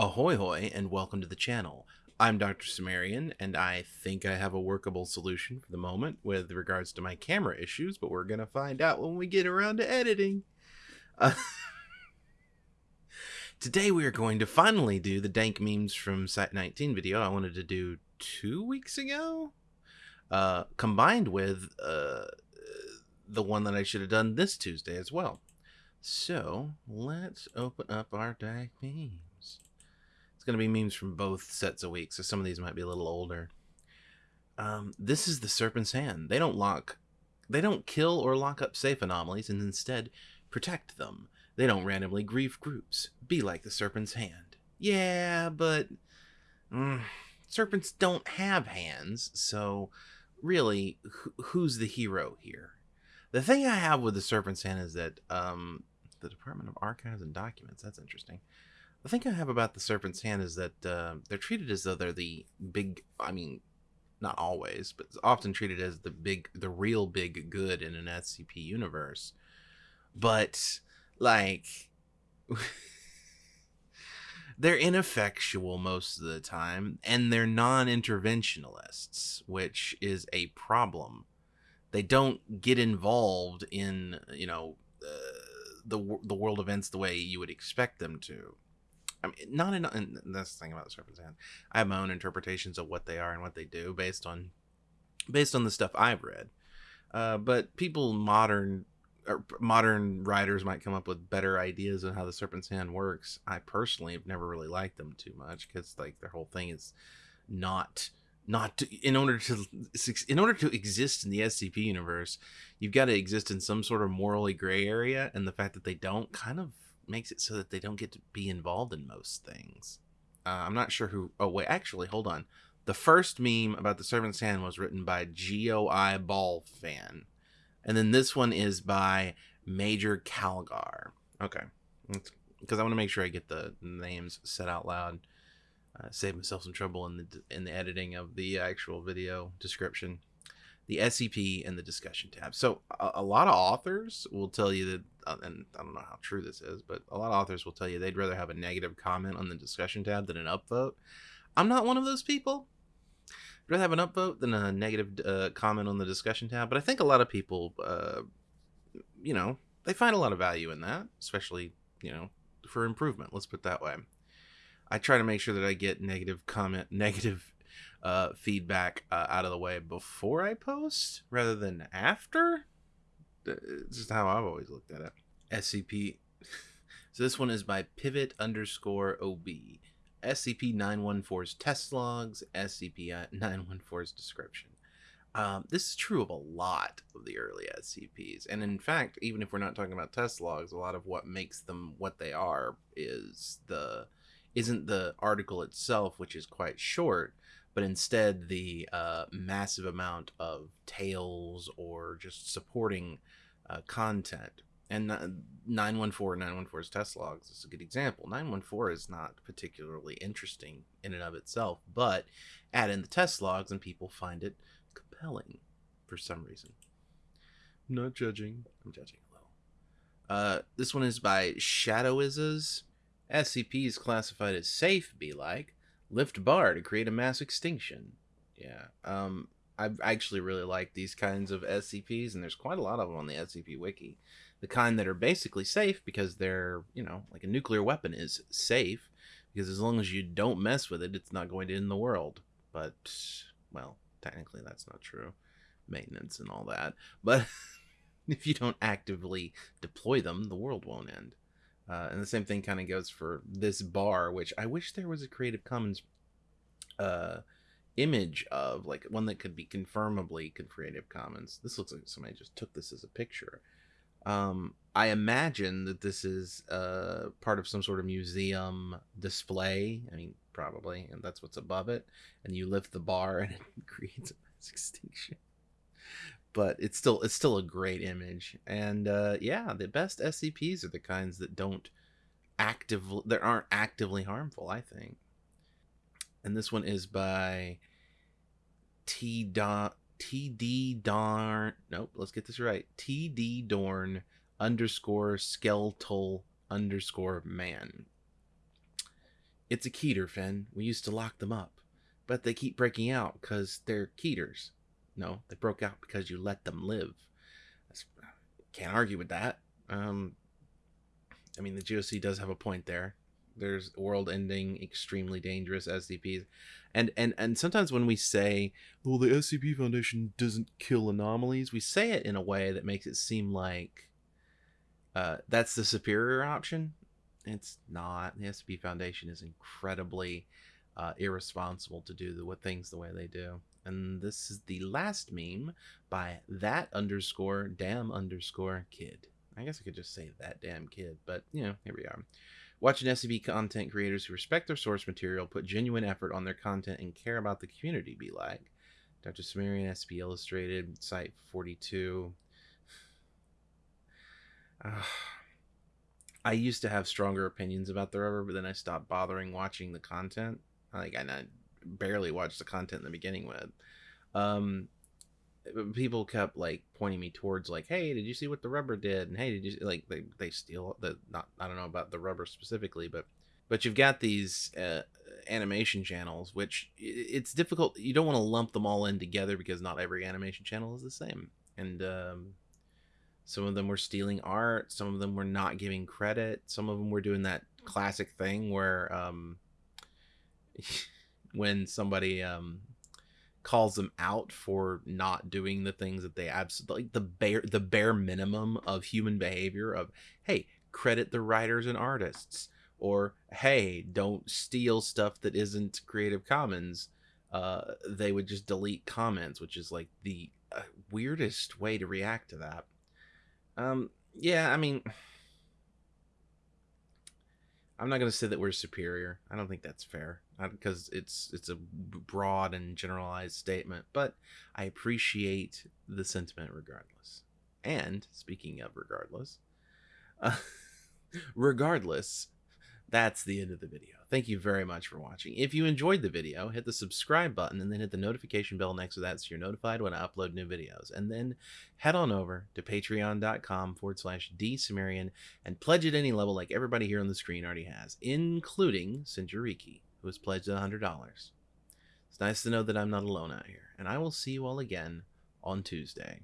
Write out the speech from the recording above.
Ahoy hoy and welcome to the channel. I'm Dr. Sumerian and I think I have a workable solution for the moment with regards to my camera issues, but we're going to find out when we get around to editing. Uh, today we are going to finally do the dank memes from Site 19 video I wanted to do two weeks ago, uh, combined with uh, the one that I should have done this Tuesday as well. So let's open up our dank memes going to be memes from both sets of weeks, so some of these might be a little older. Um, this is the Serpent's Hand. They don't lock, they don't kill or lock up safe anomalies, and instead protect them. They don't randomly grief groups. Be like the Serpent's Hand. Yeah, but mm, serpents don't have hands, so really, wh who's the hero here? The thing I have with the Serpent's Hand is that um, the Department of Archives and Documents. That's interesting. The thing I have about the Serpent's Hand is that uh, they're treated as though they're the big. I mean, not always, but often treated as the big, the real big good in an SCP universe. But like, they're ineffectual most of the time, and they're non-interventionalists, which is a problem. They don't get involved in, you know, uh, the the world events the way you would expect them to. I mean, not in, and that's the thing about the Serpent's Hand. I have my own interpretations of what they are and what they do based on based on the stuff I've read. Uh, but people modern or modern writers might come up with better ideas on how the Serpent's Hand works. I personally have never really liked them too much because like their whole thing is not not to, in order to in order to exist in the SCP universe, you've got to exist in some sort of morally gray area, and the fact that they don't kind of makes it so that they don't get to be involved in most things. Uh, I'm not sure who. Oh wait, actually, hold on. The first meme about the Serpent's Hand was written by GOI Ball fan, and then this one is by Major Calgar. Okay, because I want to make sure I get the names said out loud. Uh, save myself some trouble in the in the editing of the actual video description the SCP and the discussion tab. So a, a lot of authors will tell you that, uh, and I don't know how true this is, but a lot of authors will tell you they'd rather have a negative comment on the discussion tab than an upvote. I'm not one of those people. I'd rather have an upvote than a negative uh, comment on the discussion tab. But I think a lot of people, uh, you know, they find a lot of value in that, especially you know for improvement. Let's put it that way. I try to make sure that I get negative comment, negative uh, feedback uh, out of the way before I post rather than after. It's just how I've always looked at it. SCP. so this one is by pivot underscore OB. SCP 914's test logs, SCP 914's description. Um, this is true of a lot of the early SCPs. And in fact, even if we're not talking about test logs, a lot of what makes them what they are is the isn't the article itself, which is quite short, but instead the uh, massive amount of tales or just supporting uh, content. And 914 914's test logs is a good example. 914 is not particularly interesting in and of itself, but add in the test logs and people find it compelling for some reason. I'm not judging. I'm judging a little. Uh, this one is by Shadowis's. SCP is classified as safe, be like lift bar to create a mass extinction. Yeah. Um, I actually really like these kinds of SCPs, and there's quite a lot of them on the SCP Wiki. The kind that are basically safe because they're, you know, like a nuclear weapon is safe because as long as you don't mess with it, it's not going to end the world. But, well, technically that's not true. Maintenance and all that. But if you don't actively deploy them, the world won't end. Uh, and the same thing kind of goes for this bar, which I wish there was a Creative Commons uh, image of, like one that could be confirmably Creative Commons. This looks like somebody just took this as a picture. Um, I imagine that this is uh, part of some sort of museum display. I mean, probably, and that's what's above it. And you lift the bar, and it creates a mass extinction but it's still it's still a great image and uh, yeah the best scps are the kinds that don't actively that aren't actively harmful i think and this one is by t dot td darn nope let's get this right td dorn underscore skeletal underscore man It's a keter, Finn. We used to lock them up, but they keep breaking out because they're keters. No, they broke out because you let them live. That's, can't argue with that. Um, I mean, the GOC does have a point there. There's world-ending, extremely dangerous SCPs, and and and sometimes when we say, "Well, the SCP Foundation doesn't kill anomalies," we say it in a way that makes it seem like uh, that's the superior option. It's not. The SCP Foundation is incredibly uh, irresponsible to do the what things the way they do. And this is the last meme by that underscore damn underscore kid. I guess I could just say that damn kid, but you know, here we are. Watching SCP content creators who respect their source material, put genuine effort on their content, and care about the community be like. Dr. Sumerian, SCP Illustrated, Site 42. Uh, I used to have stronger opinions about the rubber, but then I stopped bothering watching the content. Like, I barely watched the content in the beginning with. Um, people kept like pointing me towards like hey did you see what the rubber did and hey did you like they, they steal the not i don't know about the rubber specifically but but you've got these uh, animation channels which it's difficult you don't want to lump them all in together because not every animation channel is the same and um, some of them were stealing art some of them were not giving credit some of them were doing that classic thing where um, when somebody um, calls them out for not doing the things that they absolutely like the bare the bare minimum of human behavior of hey credit the writers and artists or hey don't steal stuff that isn't creative commons uh they would just delete comments which is like the uh, weirdest way to react to that. Um yeah i mean I'm not going to say that we're superior. I don't think that's fair because it's it's a broad and generalized statement, but I appreciate the sentiment regardless. And speaking of regardless, uh, regardless, that's the end of the video. Thank you very much for watching. If you enjoyed the video, hit the subscribe button and then hit the notification bell next to that so you're notified when I upload new videos. And then head on over to patreon.com forward slash dsumerian and pledge at any level like everybody here on the screen already has, including Sinjariki, who has pledged $100. It's nice to know that I'm not alone out here. And I will see you all again on Tuesday.